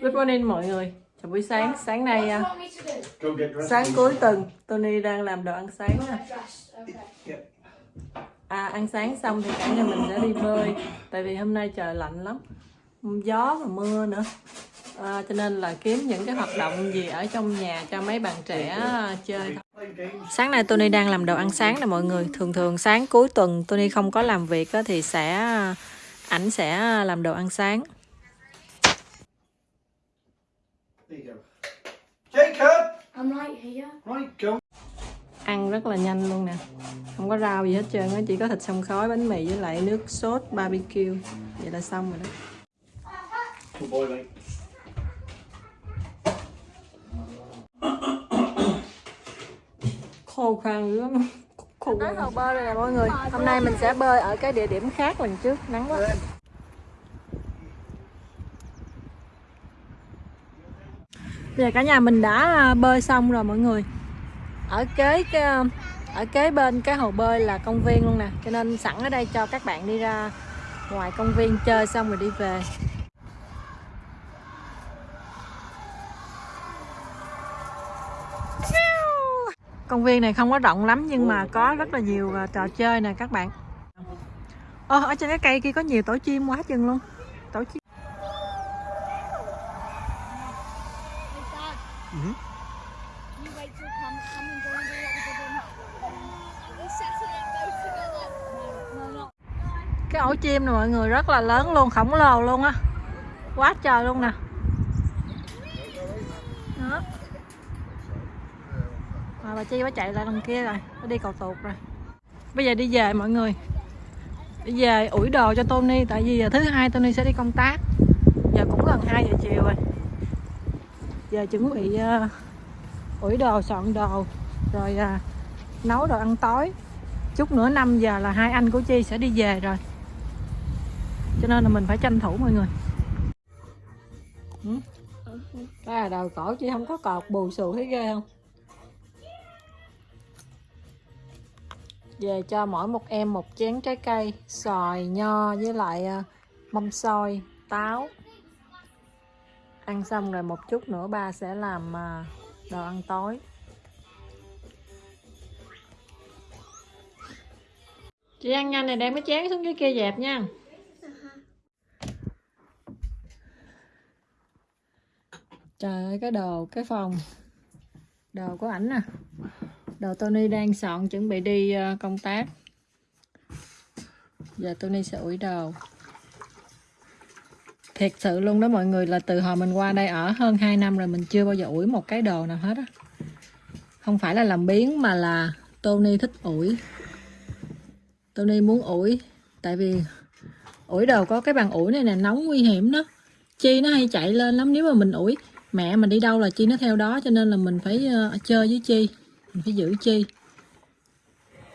Good morning mọi người. Chào buổi sáng. Sáng nay à, sáng cuối tuần Tony đang làm đồ ăn sáng nè. À, ăn sáng xong thì cả nhà mình sẽ đi bơi. Tại vì hôm nay trời lạnh lắm, gió và mưa nữa. À, cho nên là kiếm những cái hoạt động gì ở trong nhà cho mấy bạn trẻ à, chơi. thôi. Sáng nay Tony đang làm đồ ăn sáng nè mọi người. Thường thường sáng cuối tuần Tony không có làm việc á, thì sẽ ảnh sẽ làm đồ ăn sáng. There you go. Jacob! I'm right here. Right, go. ăn rất là nhanh luôn nè không có rau gì hết trơn á chỉ có thịt xông khói bánh mì với lại nước sốt barbecue vậy là xong rồi đó Good boy, mate. khô khan dữ lắm khô tới hồ bơi rồi nè mọi người hôm nay mình sẽ bơi ở cái địa điểm khác lần trước nắng quá bây giờ cả nhà mình đã à, bơi xong rồi mọi người. Ở kế cái à, ở kế bên cái hồ bơi là công viên luôn nè. Cho nên sẵn ở đây cho các bạn đi ra ngoài công viên chơi xong rồi đi về. Công viên này không có rộng lắm nhưng mà có rất là nhiều à, trò chơi nè các bạn. Ồ, ở trên cái cây kia có nhiều tổ chim quá chừng luôn. Tổ chim cái chim mọi người rất là lớn luôn khổng lồ luôn á. Quá trời luôn nè. Đó. À, bà chi bà chạy lại đằng kia rồi bà đi cầu tuột rồi. Bây giờ đi về mọi người. Đi về ủi đồ cho Tony tại vì giờ thứ hai Tony sẽ đi công tác. Giờ cũng gần 2 giờ chiều rồi. Giờ chuẩn bị uh, ủi đồ soạn đồ rồi uh, nấu đồ ăn tối. Chút nữa 5 giờ là hai anh của Chi sẽ đi về rồi cho nên là mình phải tranh thủ mọi người. Ừ. là đầu cổ chị không có cọt, bù xù thấy ghê không? Về cho mỗi một em một chén trái cây, xoài, nho với lại à, mâm xôi, táo. Ăn xong rồi một chút nữa ba sẽ làm à, đồ ăn tối. Chị ăn nhanh này, đem cái chén xuống dưới kia dẹp nha. Trời ơi, cái đồ, cái phòng. Đồ của ảnh nè đồ Tony đang soạn chuẩn bị đi ờ, công tác. Giờ Tony sẽ ủi đồ. Thiệt sự luôn đó mọi người, là từ hồi mình qua đây ở hơn 2 năm rồi mình chưa bao giờ ủi một cái đồ nào hết á. Không phải là làm biếng mà là Tony thích ủi. Tony muốn ủi, tại vì ủi đồ có cái bàn ủi này nè, nóng nguy hiểm đó. Chi nó hay chạy lên lắm, nếu mà mình ủi mẹ mình đi đâu là chi nó theo đó cho nên là mình phải ờ, chơi với chi. Mình phải giữ chi.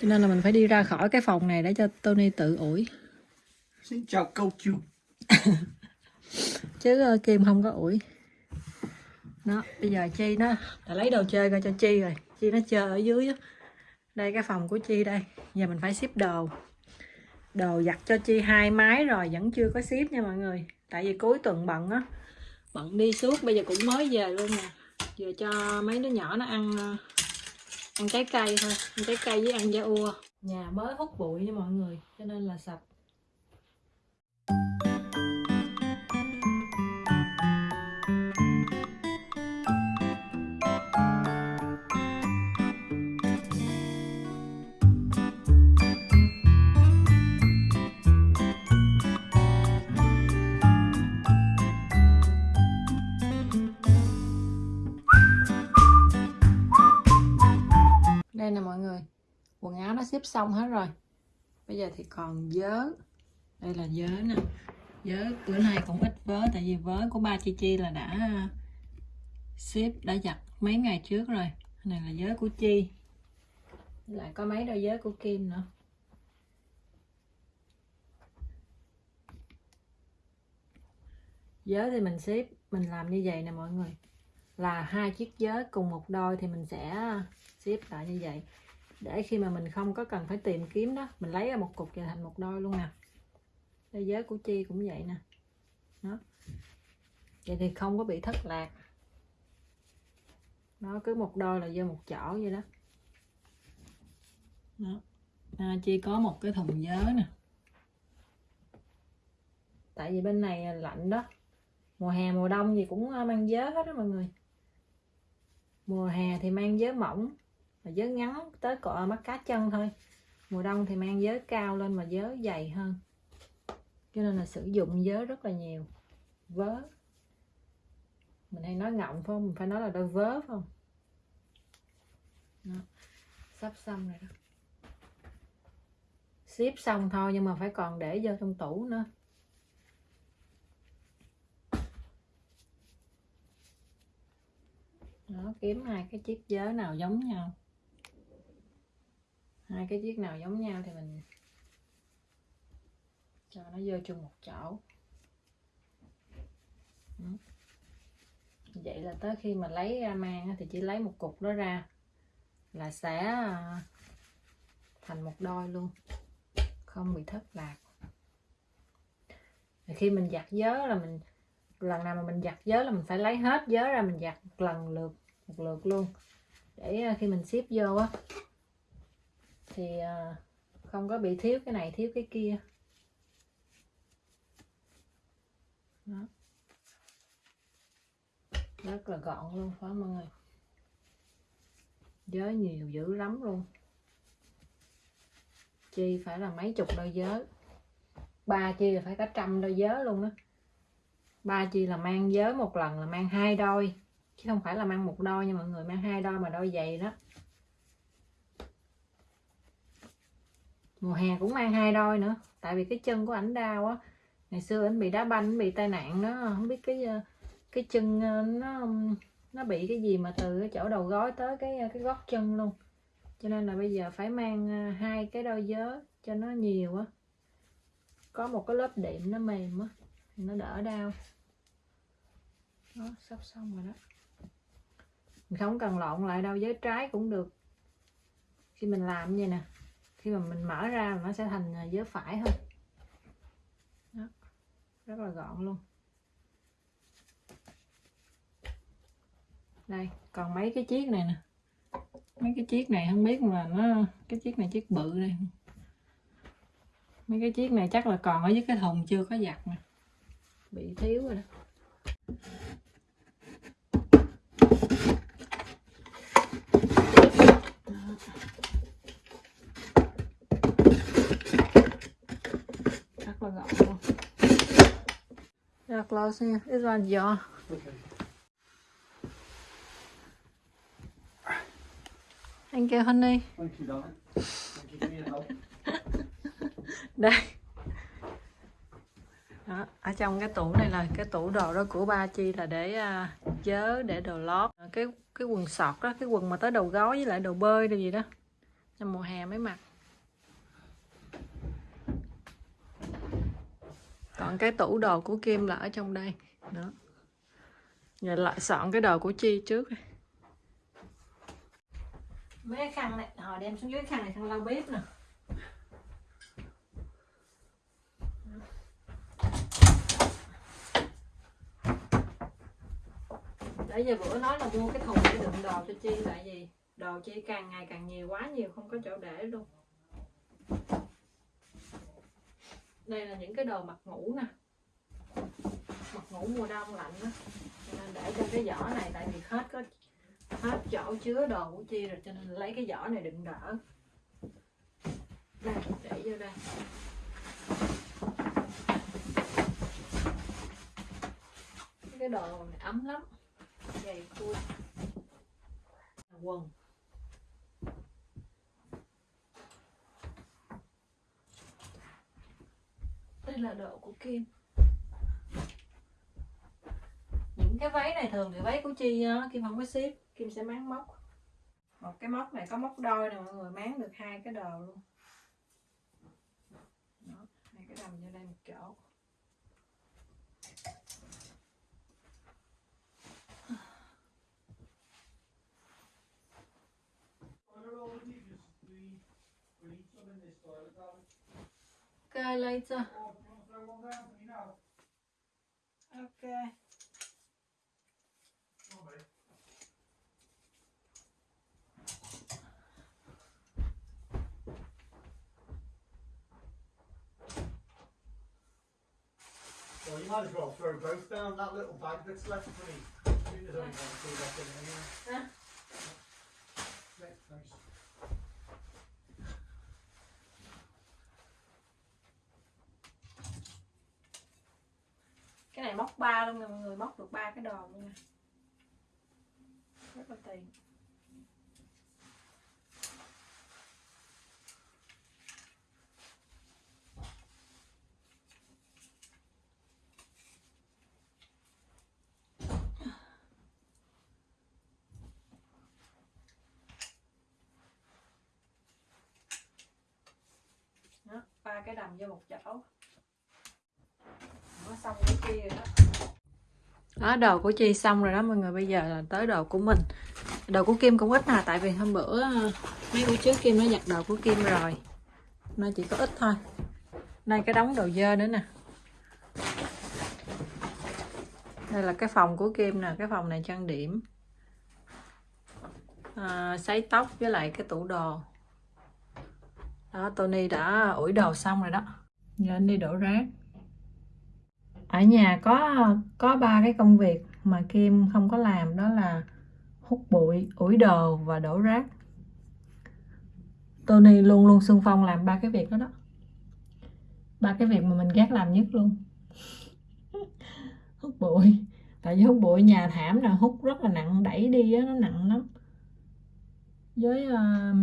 Cho nên là mình phải đi ra khỏi cái phòng này để cho Tony tự ủi. Xin chào câu chú. chứ ờ, Kim không có ủi. Đó bây giờ Chi nó đã lấy đồ chơi ra cho Chi rồi. Chi nó chơi ở dưới á. Đây cái phòng của Chi đây. Giờ mình phải ship đồ. Đồ giặt cho Chi hai máy rồi vẫn chưa có ship nha mọi người. Tại vì cuối tuần bận á bận đi suốt, bây giờ cũng mới về luôn nè. Vừa cho mấy đứa nhỏ nó ăn ờ, ăn trái cây thôi, ăn trái cây với ăn da ua. Nhà mới hút bụi nha mọi người, cho nên là sạch. Nè mọi người. Quần áo nó xếp xong hết rồi. Bây giờ thì còn vớ. Đây là vớ nè. Vớ, bữa nay cũng ít vớ, tại vì vớ của ba chi chi là đã à, xếp, đã giặt mấy ngày trước rồi. Này là vớ của chi. Lại có mấy đôi vớ của kim nữa. Vớ thì mình xếp, mình làm như vậy nè mọi người. Là hai chiếc vớ cùng một đôi thì mình sẽ à, xếp lại như vậy. Để khi mà mình không có cần phải tìm kiếm đó mình lấy ra một cục và thành một đôi luôn nè. Đây giới của chi cũng vậy nè. Đó. Vậy thì không có bị thất lạc. Nó cứ một đôi là vô một chỏ vậy đó. Đó. À, chi có một cái thùng nhớ nè. Tại vì bên này lạnh đó. Mùa hè mùa đông gì cũng à, mang vớ hết đó mọi người. Mùa hè thì mang vớ mỏng và vớ ngắn tới cọ mắt cá chân thôi. Mùa đông thì mang vớ cao lên mà vớ dày hơn. Cho nên là sử dụng vớ rất là nhiều. Vớ. Mình hay nói ngọng phải không? Mình phải nói là đôi vớ phải không? Đó. sắp xong rồi đó. Ship xong thôi nhưng mà phải còn để vô trong tủ nữa. Đó, kiếm hai cái chiếc vớ nào giống nhau hai cái chiếc nào giống nhau thì mình cho nó vô chung một chỗ. Ừ. Vậy là tới khi mà lấy ra mang thì chỉ lấy một cục đó ra là sẽ à, thành một đôi luôn, không bị thất lạc. Khi mình giặt dớ là mình, lần nào mà mình giặt dớ là mình phải lấy hết dớ ra mình giặt một lần lượt, một lượt luôn. Để à, khi mình ship vô á thì à, không có bị thiếu cái này, thiếu cái kia. Đó. Rất là gọn luôn, phải mọi người? Giới nhiều dữ lắm luôn. Chi phải là mấy chục đôi giới. Ba chi là phải cả trăm đôi giới luôn đó ba chi là mang giới một lần là mang hai đôi, chứ không phải là mang một đôi nha mọi người, mang hai đôi mà đôi giày đó. Mùa hè cũng mang hai đôi nữa. Tại vì cái chân của ảnh đau á. Ngày xưa ảnh bị đá banh, ảnh bị tai nạn đó. Không biết cái cái chân ờ, nó nó bị cái gì mà từ cái chỗ đầu gối tới cái ờ, cái gót chân luôn. Cho nên là bây giờ phải mang ờ, hai cái đôi vớ cho nó nhiều á. Có một cái lớp đệm nó mềm á, thì nó đỡ đau. Đó, sắp xong rồi đó. Mình không cần lộn lại đâu giới trái cũng được. Khi mình làm như vậy nè khi mà mình mở ra nó sẽ thành à, vớ phải hơn, đó. rất là gọn luôn. Đây còn mấy cái chiếc này nè. Mấy cái chiếc này không biết mà nó cái chiếc này chiếc bự đây. Mấy cái chiếc này chắc là còn ở dưới cái thùng chưa có giặt nè. Bị thiếu rồi đó. Thank you. Yeah, close here. This one your. Okay. Thank you, honey. Thank you, darling. Thank you for your help. đây đó, ở trong cái tủ này là cái tủ đồ đó của ba chi là để à, chớ để đồ lót cái cái quần sọt đó cái quần mà tới đầu gối với lại đồ bơi đồ gì đó trong mùa hè mới mặc còn cái tủ đồ của kim là ở trong đây. Đó. Giờ lại soạn cái đồ của chi trước mấy cái khăn này, họ đem xuống dưới khăn này khăn lau bếp nè. Để giờ bữa nói là mua cái thùng để đựng đồ cho Chi, tại vì đồ Chi càng ngày càng nhiều, quá nhiều, không có chỗ để luôn. Đây là những cái đồ mặc ngủ nè. Mặc ngủ mùa đông lạnh đó. Cho nên để cho cái giỏ này tại vì hết có hết chỗ chứa đồ của Chi rồi cho nên lấy cái giỏ này đựng đỡ. Đây, để vô đây. cái đồ này ấm lắm giày khui quần đây là đồ của Kim? Những cái váy này thường thì váy của Chi á, Kim không có ship. Kim sẽ máng móc. Một cái móc này có móc đôi nè mọi người máng được hai cái đồ luôn. Đó, hai cái đầm vô đây một chỗ. Okay, later. Okay. Well, you might as well throw both down. That little bag that's left for me. There's only one in thanks. Móc ba luôn nè mọi người móc được ba cái đòn luôn nè rất là tiền ba cái đầm vô một chảo xong cái kia rồi đó. Đó đồ của chi xong rồi đó mọi người bây giờ là tới đồ của mình. Đồ của kim cũng ít nè tại vì hôm bữa ờ, mấy buổi trước kim nó giặt đồ của kim rồi. Nó chỉ có ít thôi. Đây cái đống đồ dơ nữa nè. Đây là cái phòng của kim nè cái phòng này trang điểm. À, sấy tóc với lại cái tủ đồ. Đó Tony đã ủi đồ xong rồi đó. Giờ anh đi đổ rác ở nhà có có ba cái công việc mà Kim không có làm đó là hút bụi, ủi đồ và đổ rác. Tony luôn luôn xung phong làm ba cái việc đó đó. Ba cái việc mà mình ghét làm nhất luôn. hút bụi. Tại vì hút bụi nhà thảm là hút rất là nặng, đẩy đi á, nó nặng lắm. Với uh,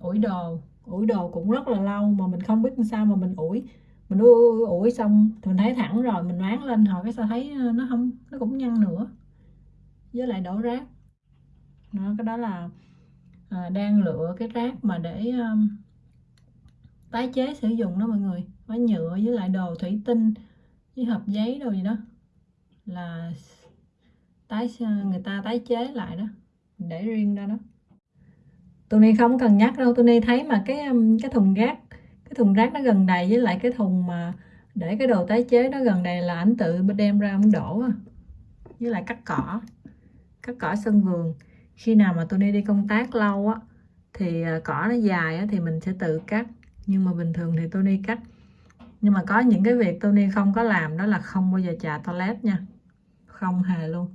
ủi đồ, ủi đồ cũng rất là lâu mà mình không biết làm sao mà mình ủi mình ui, ủi, xong thì mình thấy thẳng rồi mình máng lên hồi cái sao thấy ờ, nó không nó cũng nhăn nữa. Với lại đổ rác. Đó, cái đó là à, đang lựa cái rác mà để um, tái chế sử dụng đó mọi người. Có nhựa với lại đồ thủy tinh với hộp giấy đồ gì đó là tái người ta tái chế lại đó. Để riêng ra đó. Tụi không cần nhắc đâu Tụi thấy mà cái cái thùng rác cái thùng rác nó gần đầy với lại cái thùng mà để cái đồ tái chế nó gần đầy là ảnh tự đem ra ông đổ với lại cắt cỏ cắt cỏ sân vườn. Khi nào mà tôi đi đi công tác lâu á thì à, cỏ nó dài á, thì mình sẽ tự cắt. Nhưng mà bình thường thì tôi đi cắt. Nhưng mà có những cái việc tôi đi không có làm đó là không bao giờ chà toilet nha. Không hề luôn.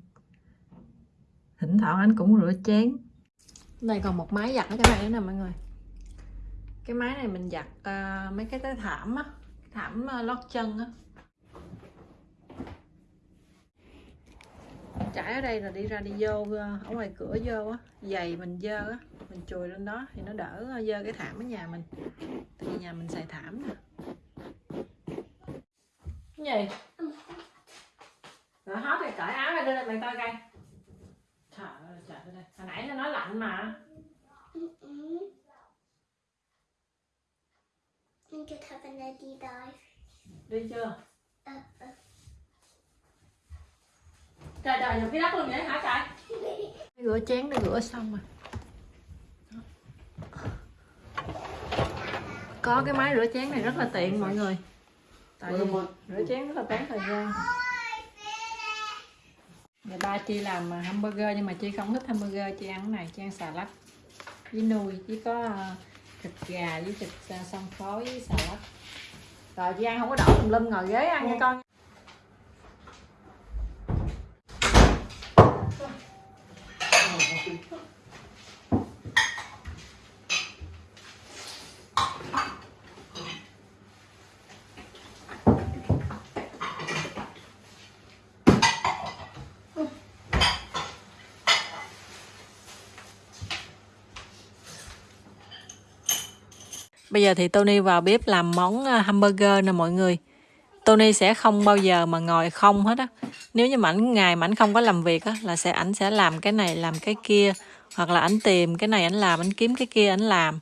Thỉnh thoảng anh cũng rửa chén. Đây còn một máy giặt ở cái đây nữa nè mọi người cái máy này mình giặt uh, mấy cái cái thảm á thảm uh, lót chân á. Trải ở đây là đi ra đi vô uh, ở ngoài cửa vô á giày mình dơ á mình chùi lên đó thì nó đỡ uh, dơ cái thảm ở nhà mình. Thì nhà mình xài thảm nè cái gì? Rồi hết thì cởi áo ra đưa lên mày coi coi. Trời ơi trời ơi hồi nãy nó nói lạnh mà. Ừ, ừ. You could have an Eddie dive. đi chưa? Uh, uh. trời trời nhập cái đất luôn vậy hả trời? Rửa chén để rửa xong rồi. Có cái máy rửa chén này rất là tiện mọi người. Tại vì rửa chén rất là tốn thời gian. Ngày ba Chi làm à, hamburger nhưng mà Chi không thích hamburger Chi ăn cái này, Chi ăn xà lách với nuôi chỉ có à, thịt gà với thịt à, xông khói với xà lách rồi Chi ăn không có đổ tùm lum ngồi ghế ăn nha con Bây giờ thì Tony vào bếp làm món à, hamburger nè mọi người. Tony sẽ không bao giờ mà ngồi không hết á. Nếu như mà ảnh ngày mà ảnh không có làm việc á là sẽ ảnh sẽ làm cái này làm cái kia hoặc là ảnh tìm cái này ảnh làm ảnh kiếm cái kia ảnh làm.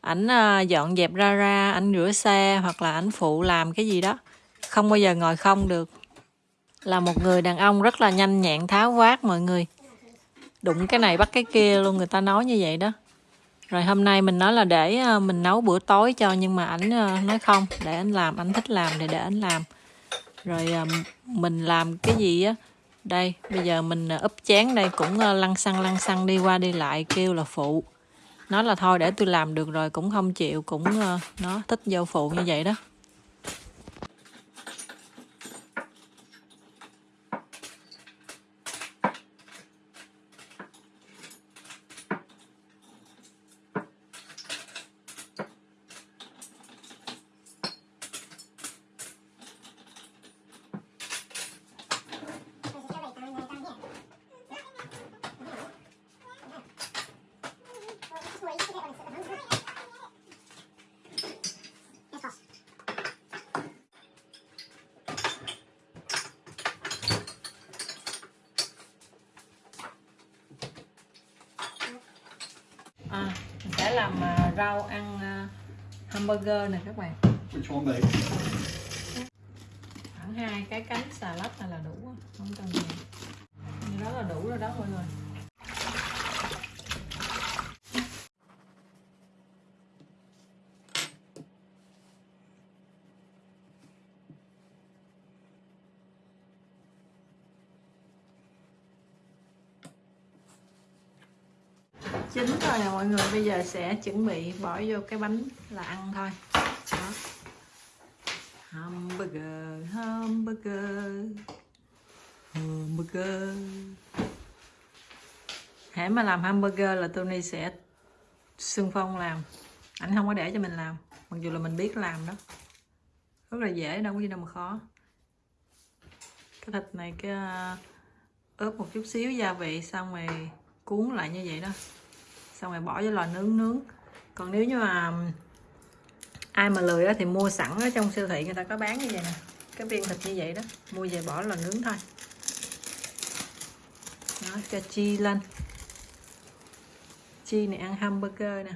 Ảnh à, dọn dẹp ra ra, ảnh rửa xe hoặc là ảnh phụ làm cái gì đó. Không bao giờ ngồi không được. Là một người đàn ông rất là nhanh nhẹn tháo vát mọi người. Đụng cái này bắt cái kia luôn người ta nói như vậy đó rồi hôm nay mình nói là để ờ, mình nấu bữa tối cho nhưng mà ảnh ờ, nói không. Để anh làm anh thích làm thì để anh làm. Rồi ờ, mình làm cái gì á? Đây, bây giờ mình úp chén đây cũng lăn xăng lăn xăng đi qua đi lại kêu là phụ. Nói là thôi để tôi làm được rồi cũng không chịu cũng nó thích vô phụ như vậy đó. Làm à, rau ăn à, hamburger nè các bạn. Khoảng hai cái cánh xà lách này là đủ không cần như đó là đủ rồi đó mọi người chín rồi nè mọi người, bây giờ sẽ chuẩn bị bỏ vô cái bánh là ăn thôi. Đó. Hamburger hamburger hamburger. Hãy mà làm hamburger là Tony sẽ xương phong làm. Ảnh không có để cho mình làm, mặc dù là mình biết làm đó. Rất là dễ, đâu có gì đâu mà khó. Cái thịt này, cái ờ, ướp một chút xíu gia vị xong rồi cuốn lại như vậy đó xong rồi bỏ vô lò nướng nướng. Còn nếu như mà ai mà lười đó thì mua sẵn ở trong siêu thị người ta có bán như vậy nè. Cái viên thịt như vậy đó mua về bỏ lò nướng thôi. Đó cho chi lên. Chi này ăn hamburger nè.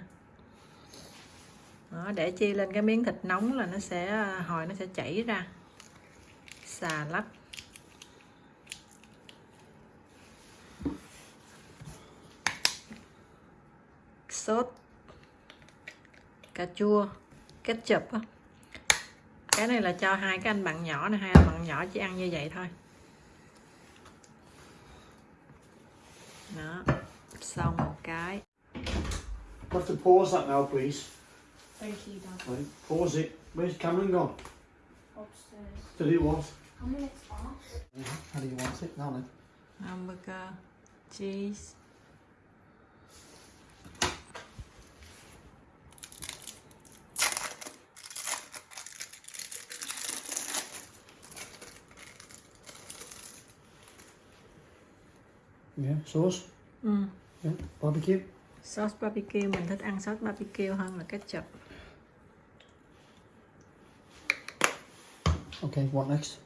Đó, để chi lên cái miếng thịt nóng là nó sẽ à, hồi nó sẽ chảy ra. Xà lách. Sốt cà chua ketchup á cái này là cho hai cái anh bạn nhỏ này hai anh bạn nhỏ chỉ ăn như vậy thôi đó xong một cái You have to pause that now, please. Thank you, Dad. Right, pause it. Where's Cameron gone? Upstairs. To do what? How many minutes are? How do you want it? Now then. hamburger cheese Yeah, sauce. ừ. Yeah, barbecue. sauce barbecue mình thích ăn sauce barbecue hơn là ketchup Okay, what next?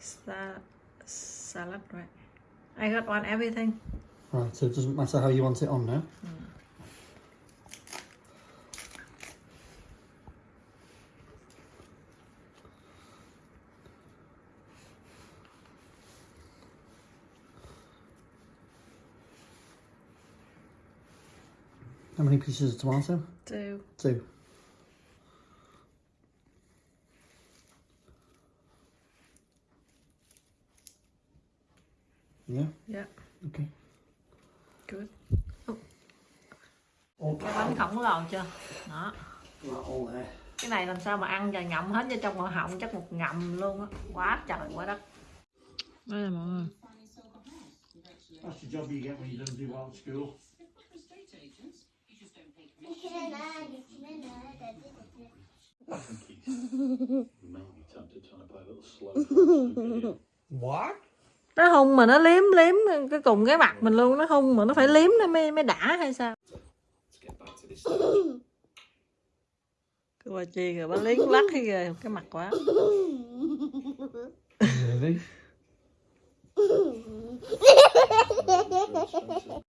Sa- salad right I got one everything Right, so it doesn't matter how you want it on now. How many pieces of tomato? two. Two. Yeah, yeah. Okay. good. All, cái bánh khổng lồ chưa? Đó. Cái này làm sao mà ăn và ngậm hết vô trong cổ họng chắc một ngậm luôn á. Quá trời quá đất. Đây là mọi người. That's the job you get when you don't do well at school. What? nó hung mà nó liếm liếm cái cùng cái mặt mình luôn nó hung mà nó phải liếm nó mới mới đã hay sao cái bà chi rồi bà liếm lắc hay ghê cái mặt quá?